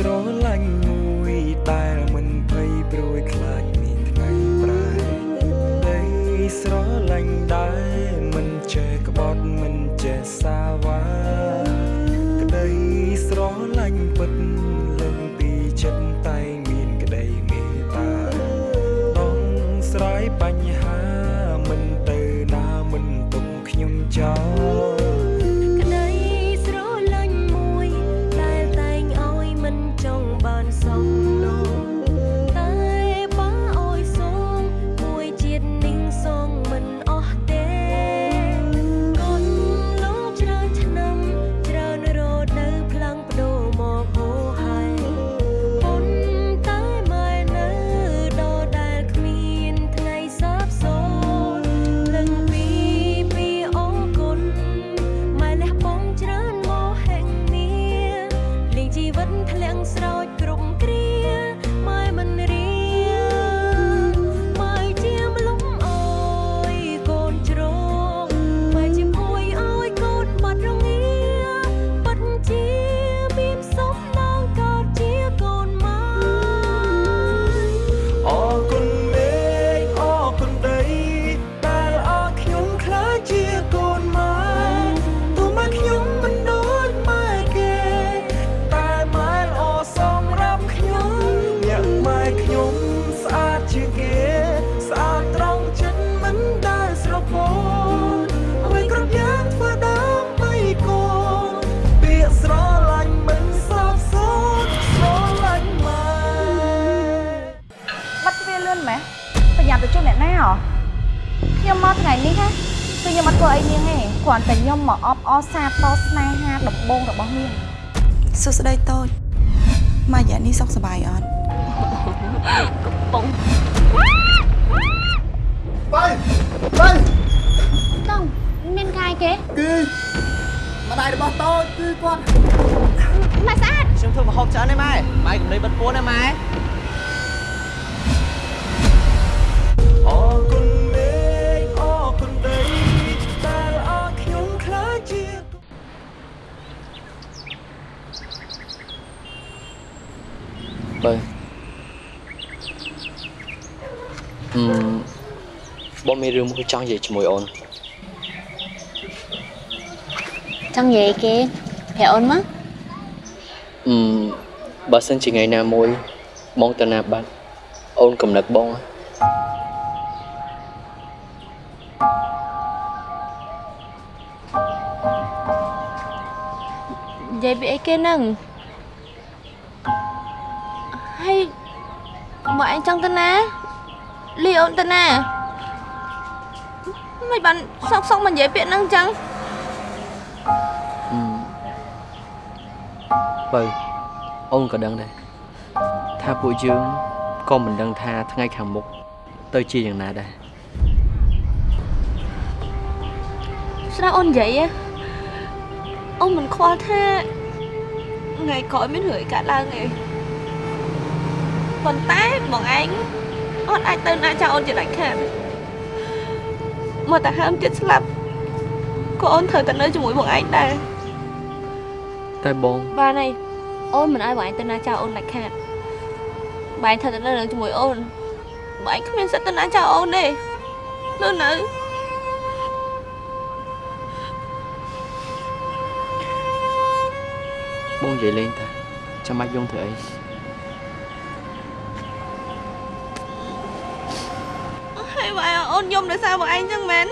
ស្រឡាញ់មួយដែលមិនភ័យព្រួយខ្លាចមានថ្ងៃប្រែដីស្រឡាញ់ដែល ធ្លាក់ស្រោច ធ្វើអីនាងទេគ្រាន់តែខ្ញុំមកអបអរសាទរស្នេហាដំបងរបស់នាងសួស្តីតូចម៉ាយ៉ានេះសុខសប្បាយអត់តង់មានកាយគេគឺម្ដាយរបស់តូចគឺគាត់ម៉ែស្អាតខ្ញុំធ្វើមហូបច្រើនទេម៉ែម៉ែកំលេបិទពួនទេម៉ែ បើអឺមបងមានរឿងមួយចង់និយាយជាមួយអូនចង់និយាយគេប្រាប់អូនមកអឺមបើសិនជាថ្ងៃណាមួយបងទៅណាបាត់អូនកំណឹកបងហ៎និយាយពីអីគេនឹង មកអញចង់ទៅណាលីអូនទៅណាមិនបានសោកសោកមកនិយាយពាក្យហ្នឹងចឹងអឺមបើអូនក៏ដឹងដែរថាពួកយើងក៏មិនដឹងថាថ្ងៃខាងមុខទៅជាយ៉ាងណាដែរស្ដាប់អូននិយាយហ៎អូនមិនខ្វល់ថាថ្ងៃក្រោយមានរឿងអីកើតឡើងទេ ប៉ុន្តែបងឯងអត់អាចទៅណាចោលអូនជាដាច់ខាតមកតែហើមចិត្តស្លាប់ក៏អូនត្រូវតែនៅជាមួយបងឯងដែរតែបងបានហើយអូនមិនឲ្យបងឯងទៅណាចោលអូនដាច់ខាតបងឯងត្រូវតែនៅជាមួយអូនបងឯងគ្មានសិទ្ធិទៅណាចោលអូនទេនៅនៅបងនិយាយលេងតាចាំបាច់យំធ្វើអី អូនយំដោយសារបងឯងចឹងមែន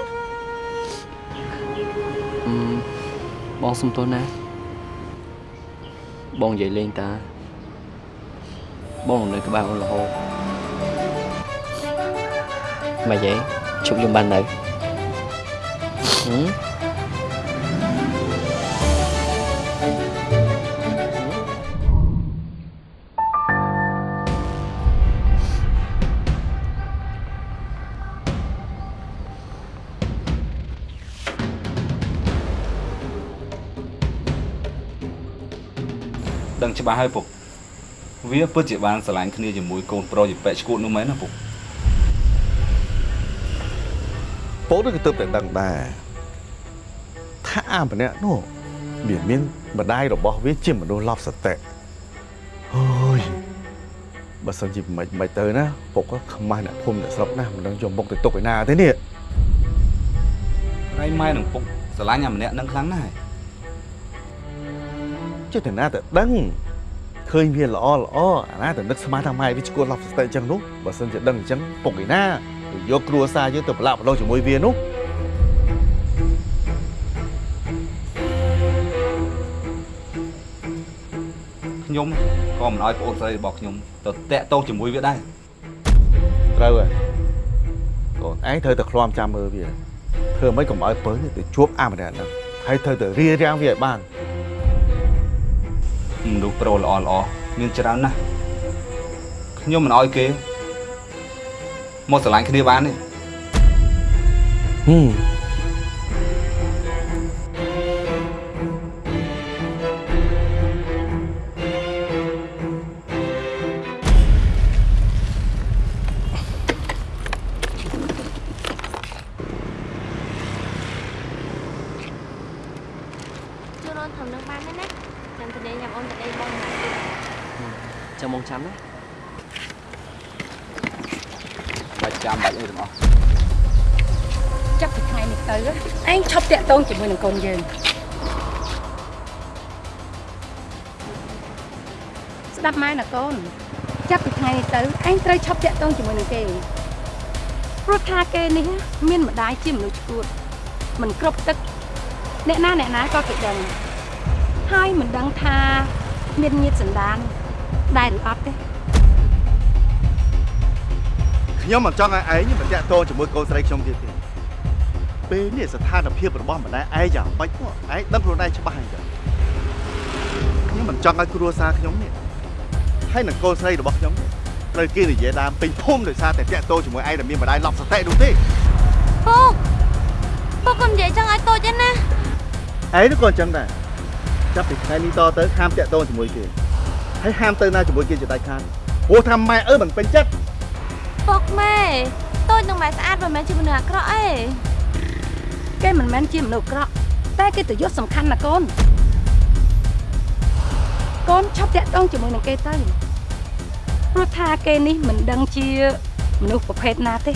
អឺមបងសុំទោសណាបងនិយាយលេងតា បងនៅក្បែរអូនរហូតមកយាយជប់យំបាននៅហឹម ដឹងច្បាស់ហើយពុកវាពិតជាបានស្រឡាញ់គ្នាជាមួយកូនប្រុសជាពេកឈួតនោះមែនណាពុកពោលនឹងក៏ទើបតែដឹងដែរថាអាម្នាក់នោះវាមានម្ដាយរបស់វាជាមនុស្សឡប់សតិហបើសិនជាមិនមិនទៅណាពុកក៏ខ្មាស់អ្នកភូមិអ្នកស្រុកណាមិនដឹងយកមុខទៅទុកឯណាទេនេះហើយម៉ែនឹងពុកស្រឡាញ់អាម្នាក់នឹងខ្លាំងណាស់ ចុះតែណាតែដឹងឃើញវាល្អល្អអាណាតែនឹកស្មានថាម៉ែវាឈួតឡប់ស្ទើអញ្ចឹងនោះបើសិនជាដឹងអញ្ចឹងពុកឯណាទៅយកគ្រួសារយើងទៅប្រឡាក់ប្រឡងជាមួយវានោះខ្ញុំក៏មិនអោយប្អូនស្រីរបស់ខ្ញុំទៅតាក់ទងជាមួយវាដែរត្រូវហើយកូនឯងត្រូវតែឃ្លាំចាំមើលវាធ្វើម៉េចកុំឲ្យពើនេះទៅជួបអាម្នាក់ហ្នឹងហើយត្រូវតែរៀបរៀងវាឲ្យបាន មនុស្សប្រុសល្អល្អមានច្រើនណាស់ខ្ញុំមិនអោយគេមកស្រឡាញ់គ្នាបានទេហឹម កូនចាប់ពីថ្ងៃនេះទៅឯងត្រូវឈប់តាក់ទងជាមួយនឹងគេព្រោះថាគេនេះមានម្ដាយជាមនុស្សឈួតមិនគ្រប់ទឹកអ្នកណាអ្នកណាក៏គេដឹងហើយមិនដឹងថាមានញាតិសន្តានដែរឬអត់ទេខ្ញុំមិនចង់ឲ្យឯងមិនតាក់ទងជាមួយកូនស្រីខ្ញុំទៀតទេពេលនេះស្ថានភាពរបស់ម្ដាយឯងយ៉ាងម៉េចមកឯងដឹងខ្លួនឯងច្បាស់អញ្ចឹងខ្ញុំមិនចង់ឲ្យគ្រួសារខ្ញុំនេះ ហើយនឹងកូនស្រីរបស់ខ្ញុំនេះត្រូវគេនិយាយដើមពេញភូមិដោយសារតែតាក់ទងជាមួយឯងដែលមានម្ដាយឡប់សតិនោះទេពុកពុកកុំនិយាយចឹងឲ្យតូចទេណាឯងនោះក៏អញ្ចឹងដែរចាប់ពីថ្ងៃនេះតទៅហាមតាក់ទងជាមួយគេហើយហាមទៅណាជាមួយគេជាដាច់ខាតព្រោះថាម៉ែអើមិនពេញចិត្តពុកម៉ែតូចនឹងម៉ែស្អាតមិនមែនជាមនុស្សអាក្រក់អីគេមិនមែនជាមនុស្សអាក្រក់តែគេទៅយកសំខាន់ណាកូនកូនឈប់តាក់ទងជាមួយនឹងគេទៅ ព្រោះថាគេនេះមិនដឹងជាមនុស្សប្រភេទណាទេ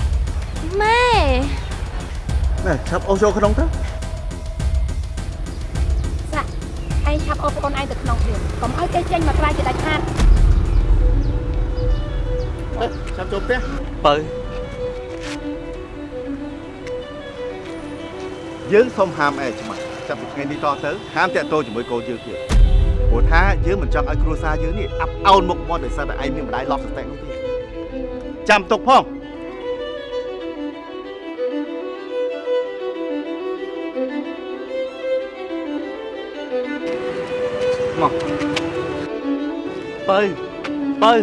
ម៉ែណែឆាប់អូសចូលក្នុងទៅសាក់ឯងឆាប់អូប្អូនឯងទៅក្នុងទៀតកុំឲ្យគេចេញមកក្រៅជាដាច់ខាតឆាប់ចូលផ្ទះបើយើងសុំហាមឯងច្បាស់ចាប់ពីថ្ងៃនេះតទៅហាមតាក់ទងជាមួយកូនយើងទៀត ព្រោះថាយើងមិនចង់ឲ្យគ្រួសារយើងនេះអាប់អោនមុខមាត់ដោយសារតែឯងមានម្ដាយឡប់សតិនោះទេចាំទុកផងមកបើបើ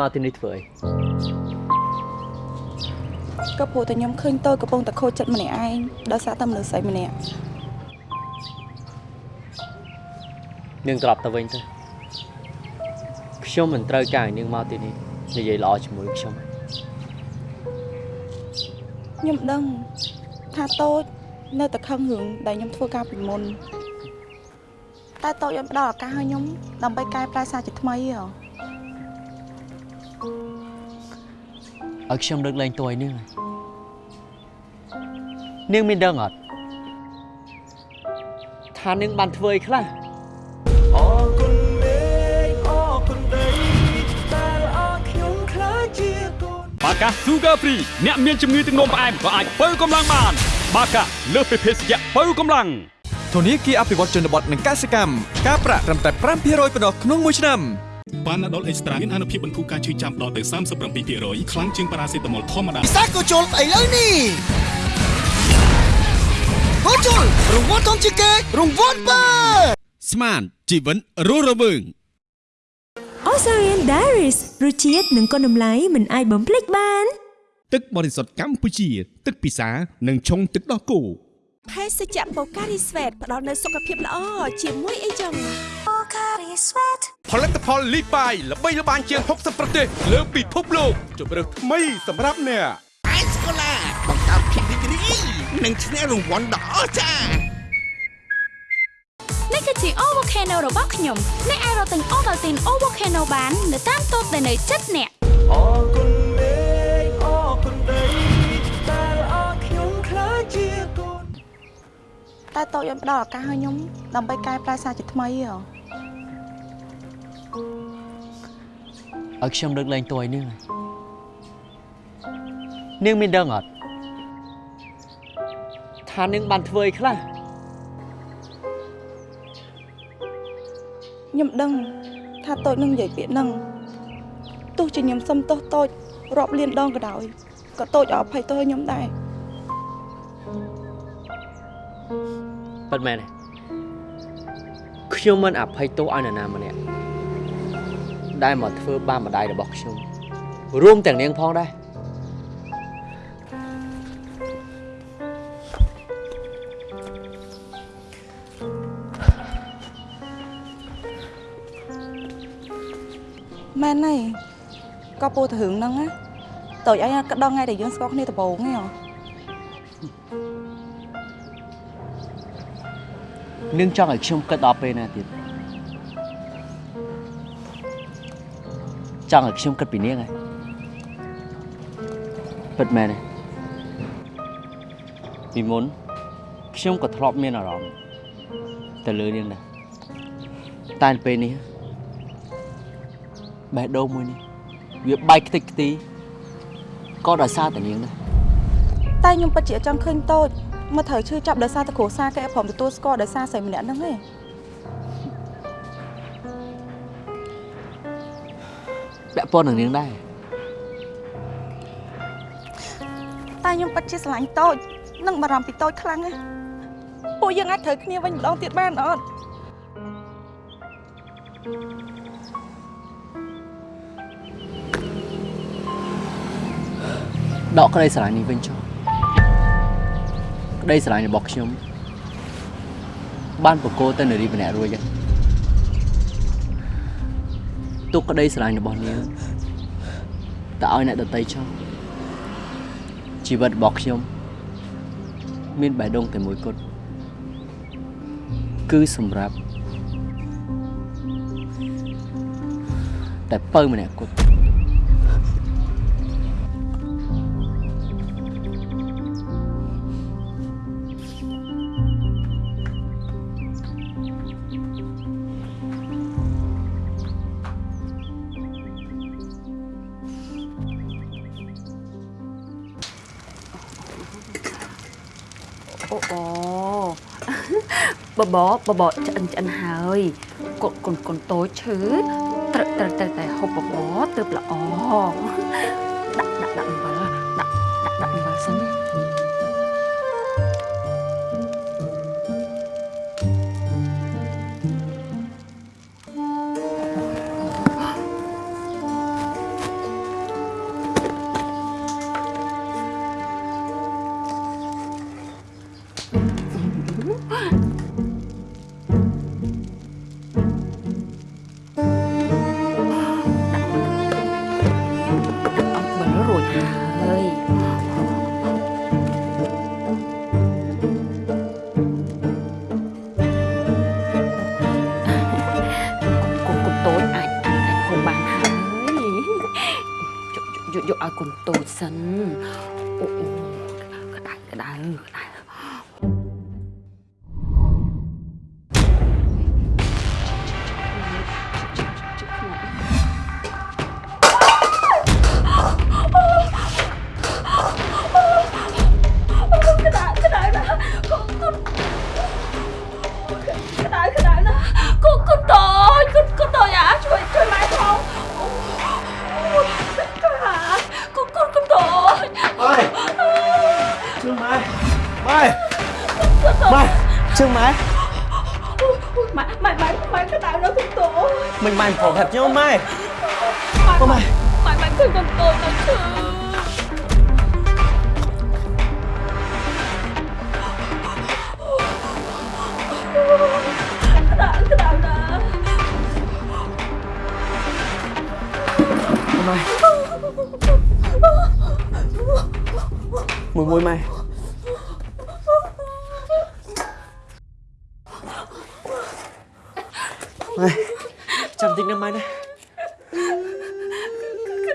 មកទីនេះធ្វើអីក៏ព្រោះតែខ្ញុំឃើញតូចកំពុងតែខូចចិត្តម្នាក់ឯងដោយសារតែមនុស្សស្រីម្នាក់នាងត្រឡប់ទៅវិញទៅខ្ញុំមិនត្រូវការឲ្យនាងមកទីនេះនិយាយល្អជាមួយខ្ញុំទេខ្ញុំដឹងថាតូចនៅតែខឹងរឿងដែលខ្ញុំធ្វើការពីមុនតែតូចឲ្យផ្ដល់ឱកាសឲ្យខ្ញុំដើម្បីកែប្រែសារជាថ្មីហ៎ ឲ្យខ្ញុំលើកលែងទោសឲ្យនាងហើយនាងមានដឹងអត់ថានាងបានធ្វើអីខ្លះអរគុណមេឃអរគុណដីដែលអរខ្ញុំខ្លាចជាកូនបាកា Sugar Free អ្នកមានជំងឺទឹកនោមផ្អែមក៏អាចបើកម្លាំងបាន បាកាលើសពីភេសជ្ជៈបើកម្លាំងធនាគារអភិវឌ្ឍជនបទនិងកសិកម្មការប្រាក់ត្រឹមតែ5%ប៉ុណ្ណោះក្នុងមួយឆ្នាំ បានដុលអេកស្ត្រាមានអនុភាពបន្ធូរការឈឺចាំដល់ទៅ37%ខ្លាំងជាងប៉ារ៉ាសេតាមុលធម្មតាពិសាក៏ជុលឥឡូវនេះហូជុលរង្វាន់ធំជាងគេរង្វាន់បើស្មានជីវិនរស់រវើង Osarian Diaries រសជាតិនិងគុណតម្លៃមិនអាចបំភ្លេចបាន ទឹកបរិសុទ្ធកម្ពុជា ទឹកពិសានិងឆុងទឹកដោះគោភេសជ្ជៈបូការីស្វេតផ្ដល់នូវសុខភាពល្អជាមួយអីចឹងបូការីស្វេត ផលិតផលលីបាយល្បីល្បាញជាង60ប្រទេសលើពិភពលោកជម្រើសថ្មីសម្រាប់អ្នកអេសកូឡាបង្កើតភាពរីករាយនិងឈ្នះរង្វាន់ដ៏អស្ចារ្យនេះគឺជា O Volcano របស់ខ្ញុំអ្នកអាចរកទិញ Ovaltine O Volcano បាននៅតាមតូបដែលនៅជិតអ្នកអរគុណមេឃអរគុណដីដែលអរខ្ញុំខ្លាចជាកូនតែតូចឲ្យផ្ដល់ឱកាសឲ្យខ្ញុំដើម្បីកែប្រែសារជាថ្មីហ៎ ឲ្យខ្ញុំលើកលែងតួឲ្យនាងហើយនាងមានដឹងអត់ថានាងបានធ្វើអីខ្លះខ្ញុំដឹងថាតូចនឹងនិយាយពាក្យហ្នឹងទោះជាខ្ញុំសុំទោសតូចរាប់លានដងក៏ដោយក៏តូចអត់អភ័យទោសឲ្យខ្ញុំដែរពិតមែនទេខ្ញុំមិនអភ័យទោសឲ្យនរណាម្នាក់ ដែលមកធ្វើបាបម្ដាយរបស់ខ្ញុំរួមទាំងនាងផងដែរមែនហើយក៏ពោលទៅរឿងហ្នឹងណាតូចឲ្យក៏ដល់ថ្ងៃដែលយើងស្គាល់គ្នាដំបូងហ្នឹងហ៎នាងចង់ឲ្យខ្ញុំគិតដល់ពេលណាទៀត ចង់ឲ្យខ្ញុំគិតពីនាងហ៎ពិតមែនទេពីមុនខ្ញុំក៏ធ្លាប់មានអារម្មណ៍ទៅលើនាងដែរតែពេលនេះបេះដូងមួយនេះវាបែកខ្ទេចខ្ទីក៏ដោយសារតែនាងដែរតែខ្ញុំពិតជាអត់ចង់ឃើញតូចមកត្រូវឈឺចាប់ដោយសារតែគ្រួសារគេព្រមទទួលស្គាល់ដោយសារស្រីម្នាក់ហ្នឹងឯង ពាក់ព័ន្ធនឹងនាងដែរតែខ្ញុំពិតជាស្រឡាញ់តូចនិងបារម្ភពីតូចខ្លាំងណាស់ពួកយើងអាចត្រូវគ្នាវិញម្ដងទៀតបានអត់ដកក្តីស្រឡាញ់នេះវិញចុះក្តីស្រឡាញ់របស់ខ្ញុំបានបកគោទៅនារីម្នាក់រួចហើយ ទុកក្តីស្រឡាញ់របស់នាងតើឲ្យអ្នកដតីចុះជីវិតរបស់ខ្ញុំ មានបេះដូងតែមួយគត់គឺសម្រាប់តែពៅម្នាក់គត់ បបបបឆ្អិនឆ្អិនហើយកូនកូនកូនតូចឈឺត្រូវត្រូវត្រូវតែហូបបបទើបល្អ សិនអូអូក្តៅក្តៅក្តៅ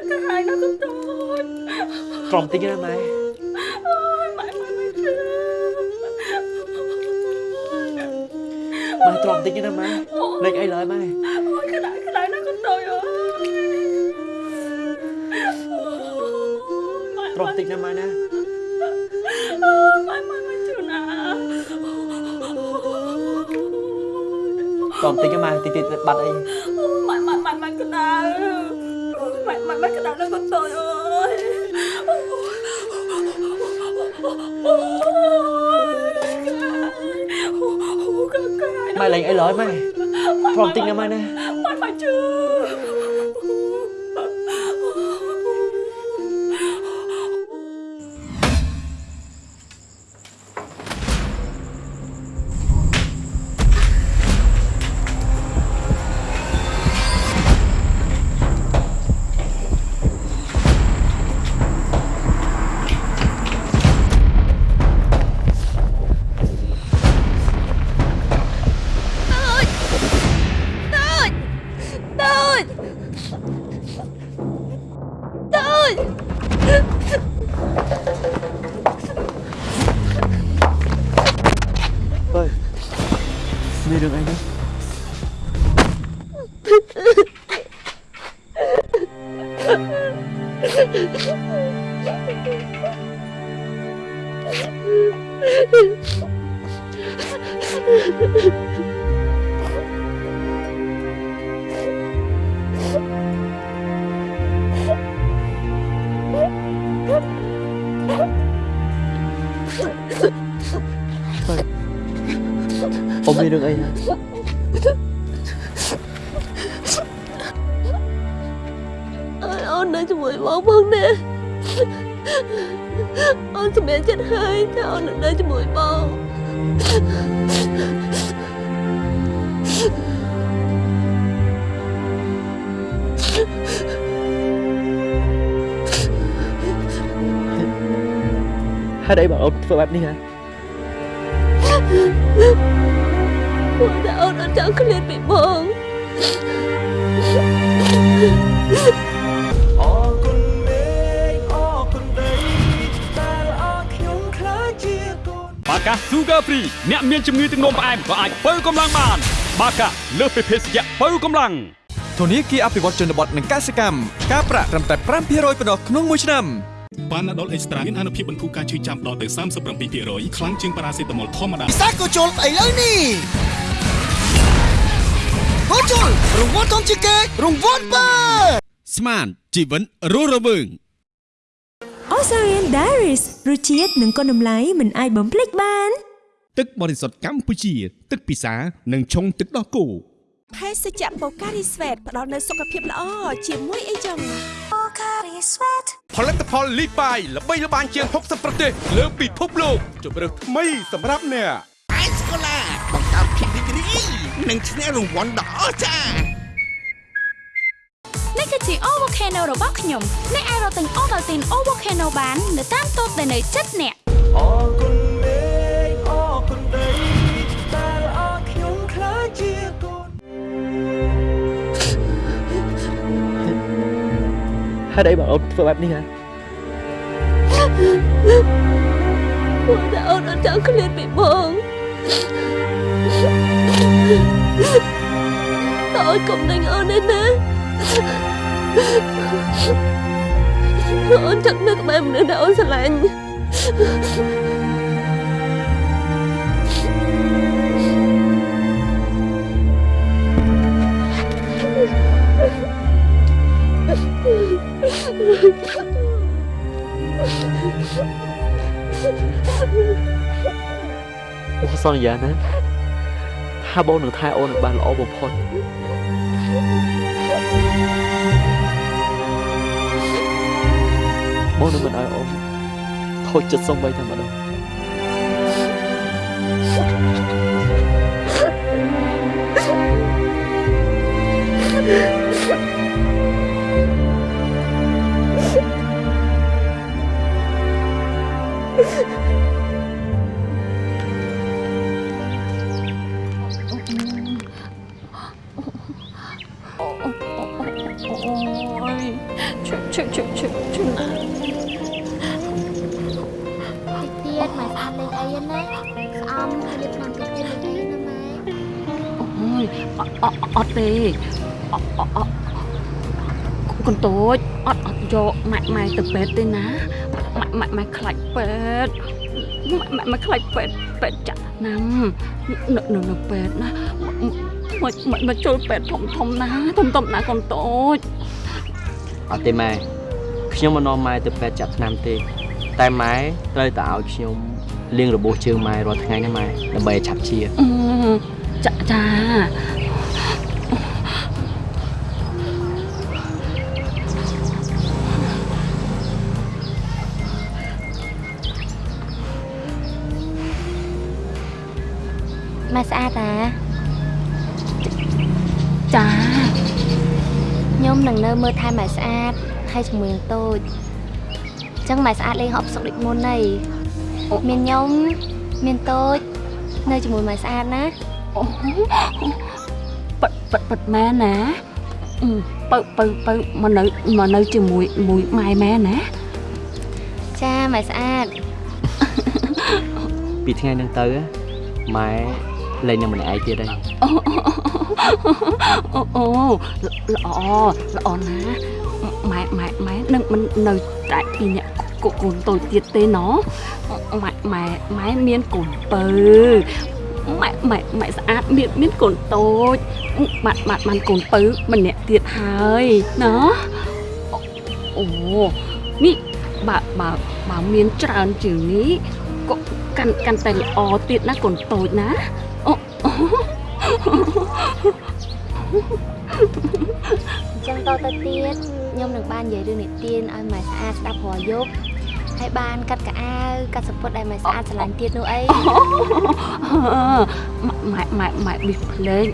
ក្តៅណាស់កូនតូចក្រំតិចណាម៉ែម៉ែម៉ែម៉ែឈឺម៉ែទ្រាំតិចណាម៉ែលេខអីឡើយម៉ែអូយក្តៅក្តៅណាស់កូនតូចអើយទ្រាំតិចណាម៉ែណាម៉ែម៉ែម៉ែឈឺណាស់ទ្រាំតិចណាម៉ែតិចតិចបាត់អី លេងអីឡើយម៉ែទ្រាំតិចណាម៉ែណាម៉ែម៉ែឈឺទូ ទូចអើយមានរឿ ធ្វើបែបនេះហ៎ព្រោះតែអូនអត់ចង់ឃ្លាតពីបងអរគុណមេឃអរគុណដីដែលអរខ្ញុំខ្លាចជាកូនបាកា Sugar Free អ្នកមានជំងឺទឹកនោមផ្អែមក៏អាចបើកម្លាំងបាន បាកាលើសពីភេសជ្ជៈបើកម្លាំងធនាគារអភិវឌ្ឍជនបទនិងកសិកម្មការប្រាក់ត្រឹមតែ5%ប៉ុណ្ណោះក្នុងមួយឆ្នាំ បានដុលអេកស្ត្រាមានអនុភាពបន្ធូរការឈឺចាំដល់ទៅ37%ខ្លាំងជាងប៉ារ៉ាសេតាមុលធម្មតាពិសាកូជុលឥឡូវនេះកូជុលរង្វាន់ធំជាងគេរង្វាន់បើស្មានជីវិតរស់រវើង Osarian Diaries រសជាតិនិងគុណតម្លៃមិនអាចបំភ្លេចបាន ទឹកបរិសុទ្ធកម្ពុជា ទឹកពិសា និងឆុងទឹកដោះគោ ភេសជ្ជៈបូការីស្វេតផ្ដល់នូវសុខភាពល្អជាមួយអីចឹងបូការីស្វេតផលិតផលលីបាយល្បីល្បាញជាង60ប្រទេសលើពិភពលោកជម្រើសថ្មីសម្រាប់អ្នកអេសកូឡាបង្កើតភាពរីករាយនិងឈ្នះរង្វាន់ដ៏អស្ចារ្យនេះគឺជា O Volcano របស់ខ្ញុំអ្នកអាចរកទិញ Ovaltine O Volcano បាន នៅតាមតូបដែលនៅជិតអ្នកអរគុណ ហេតុអីបើអូនធ្វើបែបនេះហ៎ព្រោះតែអូនអត់ចង់ឃ្លាតពីបងតើអូនកុំដេញអូនទេណាអូនចង់នៅក្បែរមនុស្សដែលអូនស្រឡាញ់ អូនសន្យាណាថាបងនឹងថែអូនឲ្យបានល្អបំផុតបងនឹងមិនឲ្យអូនខូចចិត្តសំបីតែម្ដងអូ អាតលេងអីណាស្អំរៀបឆ្នាំតិចទៀតលេងអីណាម៉ែអូយអអអត់ទេអអអកន្ទូចអត់អត់យកម៉ាក់ម៉ែទៅពេទ្យទេណា ម៉ាក់ម៉ាក់ម៉ែខ្លាច់ពេទ្យម៉ាក់ម៉ាក់ខ្លាច់ពេទ្យពេទ្យចាក់ណាំនៅនៅនៅពេទ្យណាមកមកមកចូលពេទ្យធំធំណាធំធំណាកន្ទូចអត់ទេម៉ែខ្ញុំមិននាំម៉ែទៅពេទ្យចាក់ថ្នាំទេ តែម៉ែត្រូវតែឲ្យខ្ញុំលាងរបួសជើងម៉ែរាល់ថ្ងៃណាម៉ែដើម្បីឲ្យឆាប់ជាអឺចាចា នឹងនៅមើលថែម៉ែស្អាតហើយជាមួយនឹងតូចអញ្ចឹងម៉ែស្អាតលេងហប់សុកដូចមុនហីមានខ្ញុំមានតូចនៅជាមួយម៉ែស្អាតណាអូប៉ិតប៉ិតប៉ិតម៉ែណាអឺបើបើបើមកនៅមកនៅជាមួយមួយម៉ែម៉ែណាចាម៉ែស្អាតពីថ្ងៃហ្នឹងទៅម៉ែលេងនៅម្នាក់ឯងទៀតហើយ អូអូល្អល្អណាម៉ែម៉ែម៉ែនឹងមិននៅតែពីអ្នកកូនកូនតូចទៀតទេណម៉ែម៉ែម៉ែមានកូនពៅម៉ែម៉ែម៉ែស្អាតមានមានកូនតូចបាត់បាត់បានកូនពៅម្នាក់ទៀតហើយណអូនេះបើបើបើមានច្រើនជាងនេះក៏កាន់កាន់តែល្អទៀតណាកូនតូចណាអូអញ្ចឹងតទៅទៀតខ្ញុំនឹងបាននិយាយរឿងនិទានឲ្យម៉ែស្អាតស្ដាប់រាល់យប់ហើយបានកាត់កៅអៅកាត់សពុតដែលម៉ែស្អាតឆ្លាញ់ទៀតនោះអីម៉ែម៉ែម៉ែប៊ីសភ្លេង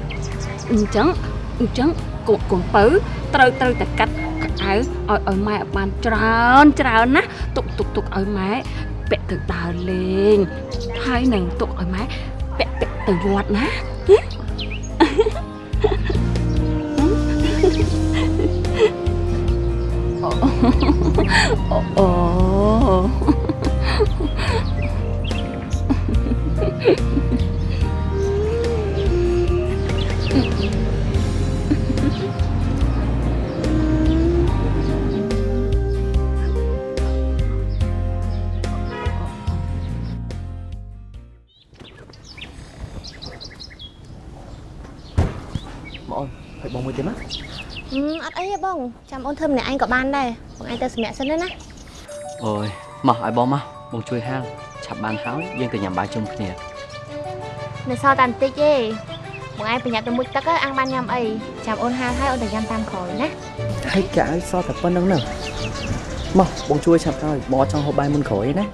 អញ្ចឹងអញ្ចឹងកូនកូនពៅត្រូវត្រូវតែកាត់កៅអៅឲ្យឲ្យម៉ែឲ្យបានច្រើនច្រើនណាទុកទុកទុកឲ្យម៉ែពាក់ទៅដើរលេងហើយនឹងទុកឲ្យម៉ែពាក់ពាក់ទៅវត្តណាអូ អូបង អត់អីទេបងចាំអូនធ្វើម្នាក់ឯងក៏បានដែរបងឯងទៅសម្រាប់សិនណាណាអូយមកឲ្យបងមកបងជួយហាលឆាប់បានហើយយើងទៅញ៉ាំបាយជុំគ្នានៅសល់តែបន្តិចទេបងឯងប្រញាប់ទៅមុជទឹកអាំងបានញ៉ាំអីចាំអូនហាលហើយអូនទៅញ៉ាំតាមក្រោយណាហើយកៅអៅសល់តែប៉ុណ្្នឹងហ្នឹងមកបងជួយឆាប់ហើយបងអត់ចង់ហូបបាយមុនក្រោយទេណា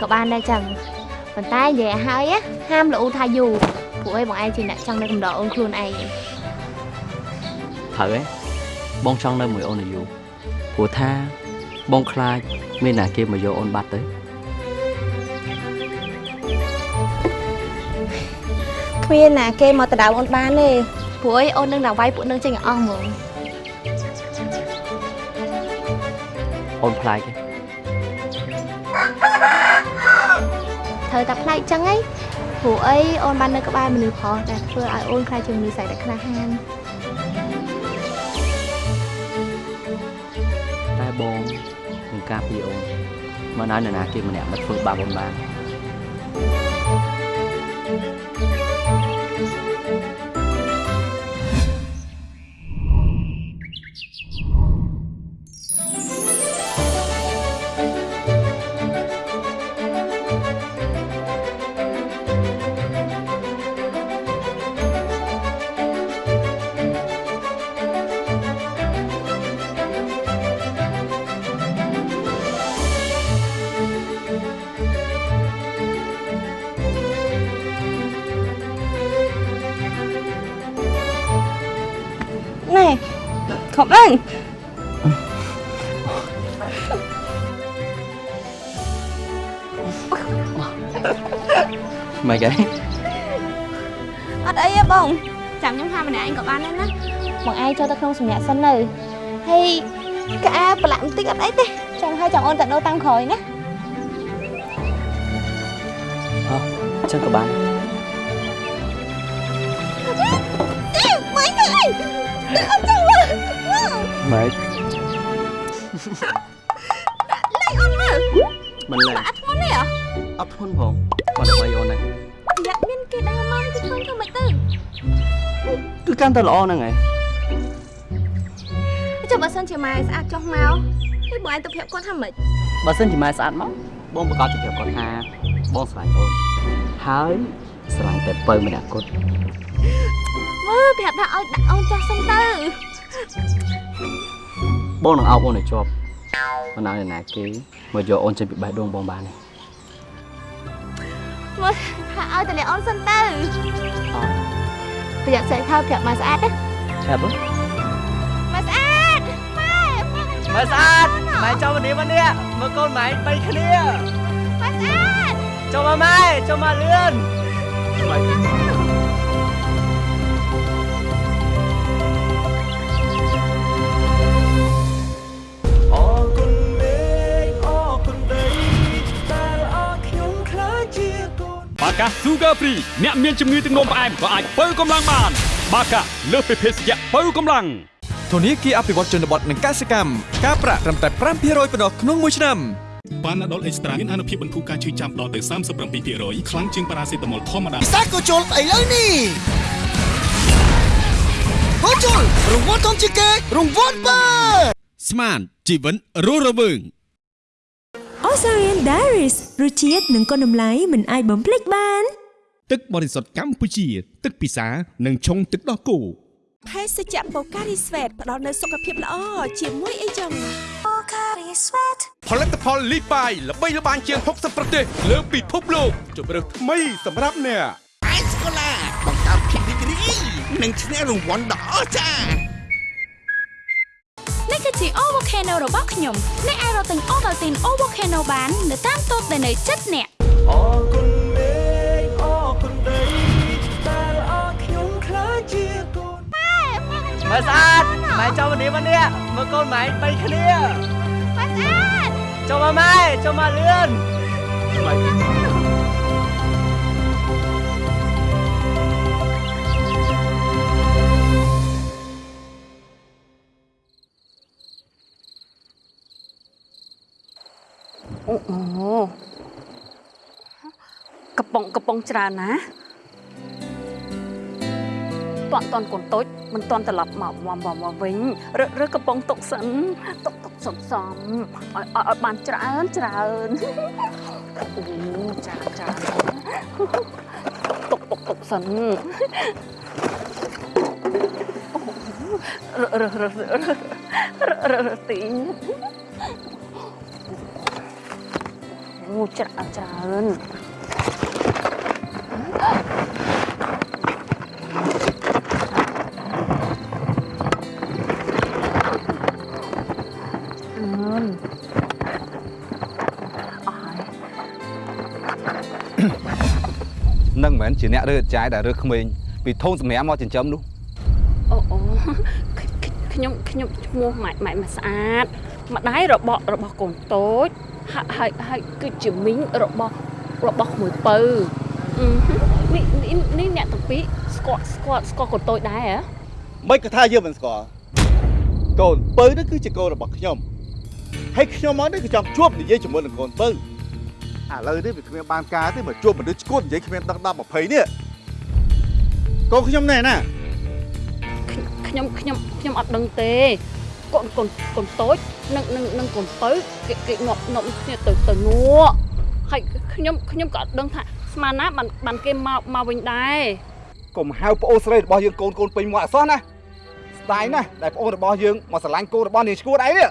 ក៏បានដែរចឹងប៉ុន្តែនិយាយឲ្យហើយណាហាមលូថាយូរពួកឯងបងឯងជាអ្នកចង់នៅកំដរអូនខ្លួនឯងត្រូវហ៎ បងចង់នៅមួយអូនឲ្យយូរព្រោះថាបងខ្លាចមានណាគេមកយកអូនបាត់ទៅគ្មានណាគេមកដដៅអូនបានទេព្រោះអីអូននឹងដល់វាយពួកនឹងចេញឲ្យអស់ហ្មងអូនខ្លាចទេត្រូវតែផ្លែកចឹងហីព្រោះអីអូនបាននៅក្បែរមនុស្សប្រុសដែលធ្វើឲ្យអូនខ្លាចជាមនុស្សស្រីតែក្លាហាន ការពារអូនមិនឲ្យនរណាគេម្នាក់មកធ្វើបាបអូនបាន មិនគេអត់អីទេបងចាំខ្ញុំហាម្នាក់ឯងក៏បានដែរណាបងឯងចូលទៅក្នុងសម្រាប់សិននៅហើយកៅអៅប្រឡាក់បន្តិចអត់អីទេចាំឲ្យចាំអូនទៅដូរតាមក្រោយណាអោះចឹងក៏បានទេមិនទៅអីទៅអត់ចាំមើលម៉េចលេងអូនមើលមិនឡើយបាក់ធ្ងន់ទេហ៎អត់ធន់ផងគាត់ដើម្បីអូនហ្នឹងយ៉ាក់មានគេ ដើរមកទៅធ្ងន់ធ្វើម៉េចទៅគឺកាន់តែល្អហ្នឹងឯងចុះបើសិនជាម៉ែស្អាតចុះមកហើយបងឯងទៅប្រាប់គាត់ថាម៉េចបើសិនជាម៉ែស្អាតមកបងប្រកាសជាប្រាប់គាត់ថាបងស្រឡាញ់អូនហើយស្រឡាញ់តែពៅម្នាក់គត់មើលប្រាប់ថាឲ្យដាក់អូនចាស់សិនទៅបងនឹងអោបអូនឲ្យជាប់មិនឲ្យអ្នកណាគេមកយកអូនចេញពីបេះដូងបងបានទេ មើលថាឲ្យតលាអូនសិនទៅប្រយ័ត្នស្អែកហើយប្រាប់ម៉ែស្អាតណាឆាប់ហ៎ម៉ែស្អាតម៉ែម៉ែស្អាតម៉ែចូលមកនេះមកនេះមើលកូនម៉ែបីគ្នាម៉ែស្អាតចូលមកម៉ែចូលមកលឿនម៉ែ នបាកា Sugar Free អ្នកមានជំងឺទឹកនោមផ្អែមក៏អាចបើកម្លាំងបាន បាកាលើសពីភេសជ្ជៈបើកម្លាំងធនាគារអភិវឌ្ឍជនបទនិងកសិកម្មការប្រាក់ត្រឹមតែ5%ប៉ុណ្ណោះក្នុងមួយឆ្នាំប៉ាណាដុលអេកស្ត្រាមានអនុភាពបន្ធូរការឈឺចាំដល់ទៅ37%ខ្លាំងជាងប៉ារ៉ាសេតាមុលធម្មតាសាកូជុលឥឡូវនេះកូជុលរង្វាន់ធំជាងគេរង្វាន់បើស្មានជីវិតរស់រវើង Osarian Diaries រសជាតិនិងគុណតម្លៃមិនអាចបំភ្លេចបាន ទឹកបរិសុទ្ធកម្ពុជា ទឹកពិសានិងឆុងទឹកដោះគោភេសជ្ជៈបូការីស្វេតផ្ដល់នូវសុខភាពល្អជាមួយអីចឹងបូការីស្វេតផលិតផលលីបាយល្បីល្បាញជាង60ប្រទេសលើពិភពលោកជម្រើសថ្មីសម្រាប់អ្នកអេសកូឡាបង្កើតភាពរីករាយនិងឈ្នះរង្វាន់ដ៏អស្ចារ្យនេះគឺជា O Volcano របស់ខ្ញុំអ្នកអាចរកទិញ Ovaltine O Volcano បាននៅតាមតូបដែលនៅជិតអ្នកអរគុណមេឃអរគុណដីដែលអរខ្ញុំខ្លាចជាកូនម៉ែស្អាតម៉ែចូលមកនេះមកនេះមើលកូនម៉ែបីគ្នាម៉ែស្អាតចូលមកម៉ែចូលមកលឿនម៉ែ អូអូកំប៉ុងកំប៉ុងច្រើនណាតន់តន់កូនតូចមិនតន់ត្រឡប់មកមកមកមកវិញឬឬកំប៉ុងទុកសិនទុកទុកសំសំឲ្យឲ្យឲ្យបានច្រើនច្រើនអូច្រើនច្រើនទុកទុកទុកសិនររររររទីង អូច្រើនច្រើនអឺនអស់ហើយនឹងមិនមែនជាអ្នករើចាយដែលរើក្មេងពីធូនសម្រាប់មកចិញ្ចឹមនោះអូអូខ្ញុំខ្ញុំឈ្មោះម៉ែម៉ែមកស្អាតម្ដាយរបស់របស់កូនតូច ហើយហើយហើយគឺជាមីងរបស់របស់ក្មួយពៅអឺនេះនេះនេះអ្នកទាំងពីរស្គាល់ស្គាល់ស្គាល់កូនតូចដែរហ៎មិនក៏ថាយើងមិនស្គាល់កូនពៅនេះគឺជាកូនរបស់ខ្ញុំហើយខ្ញុំមកនេះក៏ចង់ជួបនិយាយជាមួយនឹងកូនពៅឥឡូវនេះវាគ្មានបានការទេមកជួបមនុស្សឈួតនិយាយគ្មានដឹង10 20នេះកូនខ្ញុំណែណាខ្ញុំខ្ញុំខ្ញុំអត់ដឹងទេកូនកូនកូនតូច នឹងនឹងនឹងកូនពៅគេគេងាប់ងាប់គ្នាទៅទៅងក់ហើយខ្ញុំខ្ញុំក៏អត់ដឹងថាស្មានណាបានបានគេមកមកវិញដែរកុំហៅប្អូនស្រីរបស់យើងកូនកូនពេញមកអសោះណាស្ដាយណាស់ដែលប្អូនរបស់យើងមកស្រឡាញ់កូនរបស់នាងឈួតឯនេះ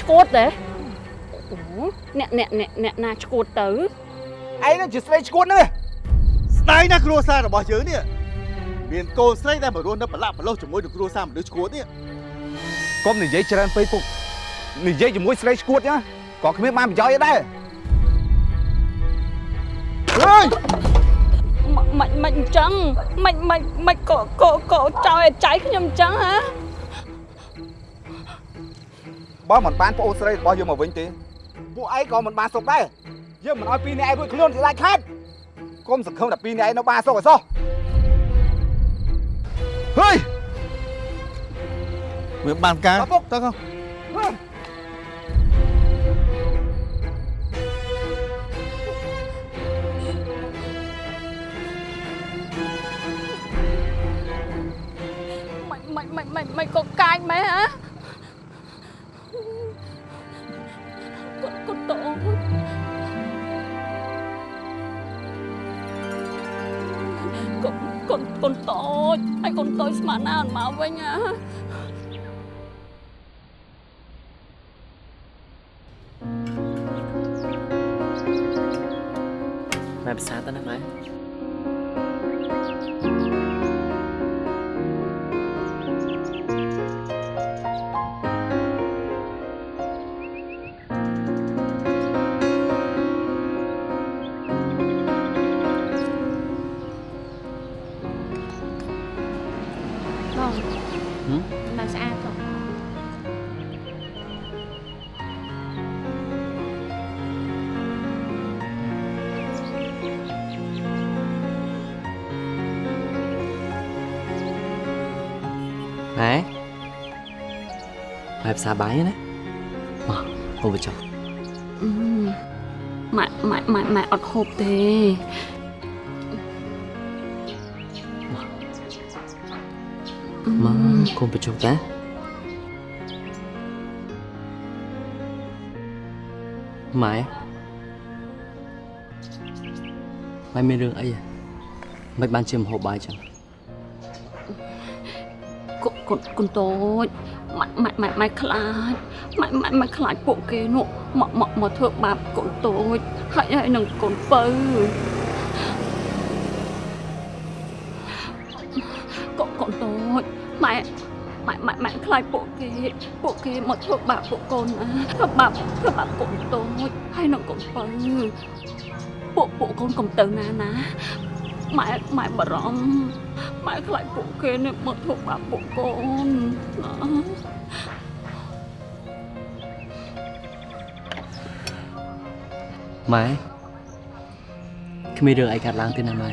ឈួតដែរអូអ្នកអ្នកអ្នកអ្នកណាឈួតទៅឯងនឹងជាស្រីឈួតនេះស្ដាយយណាគ្រួសាររបស់យើងនេះ មានកូនស្រីដែលមករស់នៅប្រឡាក់ប្រឡោះជាមួយនឹងគ្រួសារមនុស្សឈួតនេះកុំនិយាយច្រើនពេកពុកនិយាយជាមួយស្រីឈួតណាក៏គ្មានបានប្រយោជន៍អីដែរអើយមិនមិនអញ្ចឹងមិនមិនមិនក៏ក៏ក៏ចោលឲ្យចៃខ្ញុំអញ្ចឹងហ៎បើមិនបានប្អូនស្រីរបស់យើងមកវិញទេពួកឯងក៏មិនបានសុខដែរយើងមិនអោយពីរនាក់ឯងរួចខ្លួនស្ដាច់ខាត់កុំសង្ឃឹមតែពីរនាក់ឯងនៅបានសុខឲ្យសោះ ហើយវាបានការតើកោមិនមិនមិនមិនមិ កូនកូនតូចហើយកូនតូចស្មានណាអត់មកវិញហ៎ម៉ែភាសាទៅណាម៉ែ ម៉ែភាសាបាយណាមកហូបចុះអឺម៉ែម៉ែម៉ែម៉ែអត់ហូបទេមកកុំបញ្ចុះតាម៉ែម៉ែមានរឿងអីហ៎មិនបានជាមហូបបាយចឹងកូនកូនកូនតូច ម៉ែម៉ែម៉ែម៉ែខ្លាចម៉ែម៉ែម៉ែខ្លាចពួកគេនោះមកមកមកធ្វើបាបកូនតូចហើយហើយនឹងកូនពៅកូនកូនតូចម៉ែម៉ែម៉ែម៉ែខ្លាចពួកគេពួកគេមកធ្វើបាបពួកកូនណាធ្វើបាបធ្វើបាបកូនតូចហើយនឹងកូនពៅពួកពួកកូនកុំទៅណាណាម៉ែម៉ែបារម្ភ ម៉ែខ្លាចពួកគេនេះមកធ្វើបាបពួកកូនណាម៉ែគ្មានរឿងអីកាត់ឡើងទេណាម៉ែ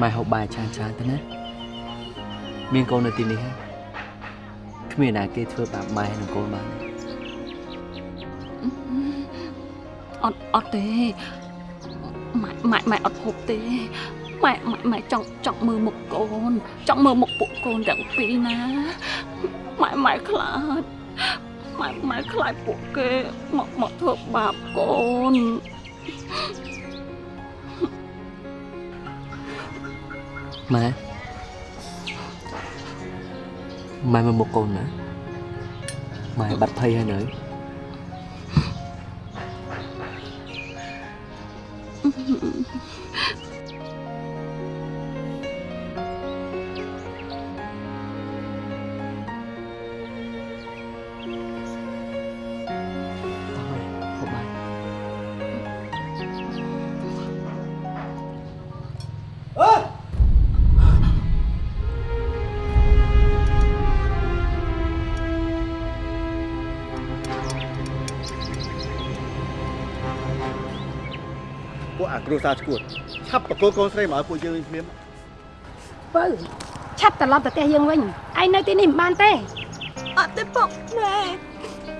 ម៉ែហូបបាយច្រើនច្រើនទៅណាមានកូននៅទីនេះហើយគ្មានណាគេធ្វើបាបម៉ែនិងកូនបានទេអត់អត់ទេម៉ែម៉ែម៉ែអត់ហូបទេ ម៉ែម៉ែម៉ែចង់ចង់មើលមុខកូន ចង់មើលមុខពួកកូនទាំងពីរណាម៉ែម៉ែខ្លាចម៉ែម៉ែខ្លាចពួកគេមកមកធ្វើបាបកូនម៉ែម៉ែមើលមុខកូនណាម៉ែបាត់ភ័យហើយនៅ គ្រួសារឈួតឆាប់បកគោកូនស្រីមកឲ្យពួកយើងវិញភ្លាមពៅឆាប់ត្រឡប់ទៅផ្ទះយើងវិញឯងនៅទីនេះមិនបានទេអត់ទេពុកម៉ែ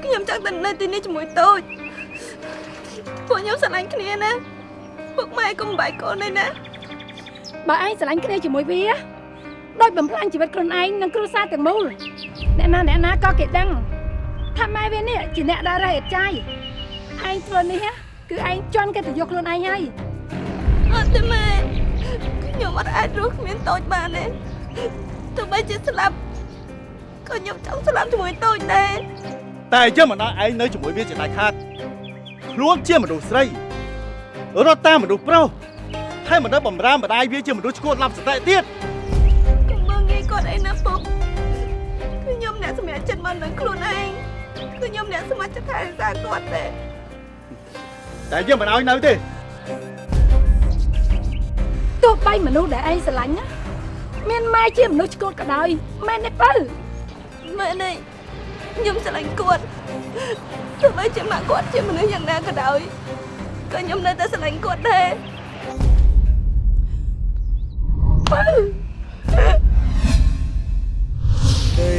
ខ្ញុំចង់ទៅនៅទីនេះជាមួយតូចពួកខ្ញុំស្រឡាញ់គ្នាណាពុកម៉ែកុំបាយកូនទេណាបើឯងស្រឡាញ់គ្នាជាមួយវាដោយបំផ្លាញជីវិតខ្លួនឯងនិងគ្រួសារទាំងមូលអ្នកណាអ្នកណាក៏គេដឹងថាម៉ែវានេះជាអ្នកដារ៉េអត់ចាយឯងធ្វើនេះណាគឺឯងជន់កិត្តិយសខ្លួនឯងហើយអត់ ទេម៉ែខ្ញុំអត់អាចរស់គ្មានតូចបានទេទោះបីជាស្លាប់ក៏ខ្ញុំចង់ស្លាប់ជាមួយតូចដែរតែយើងមិនឲ្យឯងនៅជាមួយវាជាដាច់ខាតខ្លួនជាមនុស្សស្រីរត់តាមមនុស្សប្រុសថែមមិនដឹងបំរើម្ដាយវាជាមនុស្សឈួតឡប់សតិទៀតកុំមើងងាយគាត់អីណាពុកគឺខ្ញុំអ្នកសម្រាប់ចិត្តមកនឹងខ្លួនឯងគឺខ្ញុំអ្នកសម្រាប់ចិត្តថែរក្សាគាត់ទេតែយើងមិនឲ្យនៅទេទោះ បីមនុស្សដែលឯងស្រឡាញ់ណាមានម៉ែជាមនុស្សឆ្កួតក៏ដោយមែនទេបើម៉ែនេះខ្ញុំស្រឡាញ់គាត់ទោះបីជាម៉ាក់គាត់ជាមនុស្សយ៉ាងណាក៏ដោយក៏ខ្ញុំនៅតែស្រឡាញ់គាត់ដែរបើដី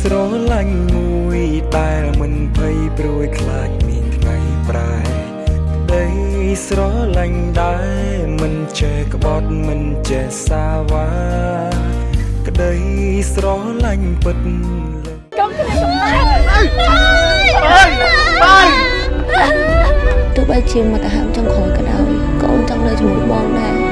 ស្រឡាញ់មួយតែមិនភ័យព្រួយខ្លាចមានថ្ងៃប្រែដី ស្រឡាញ់ដែរមិនចេះក្បត់មិនចេះសាវ៉ាក្ដីស្រឡាញ់ពិតកុំគ្នាកំណាទោះបីជាមកកាហើមចុងក្រោយក៏ដោយក៏អូនចង់នៅជាមួយបងដែរ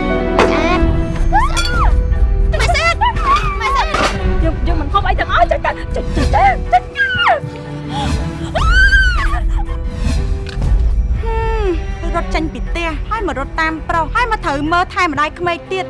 មកត្រូវមើលថែម្ដាយក្មេកទៀត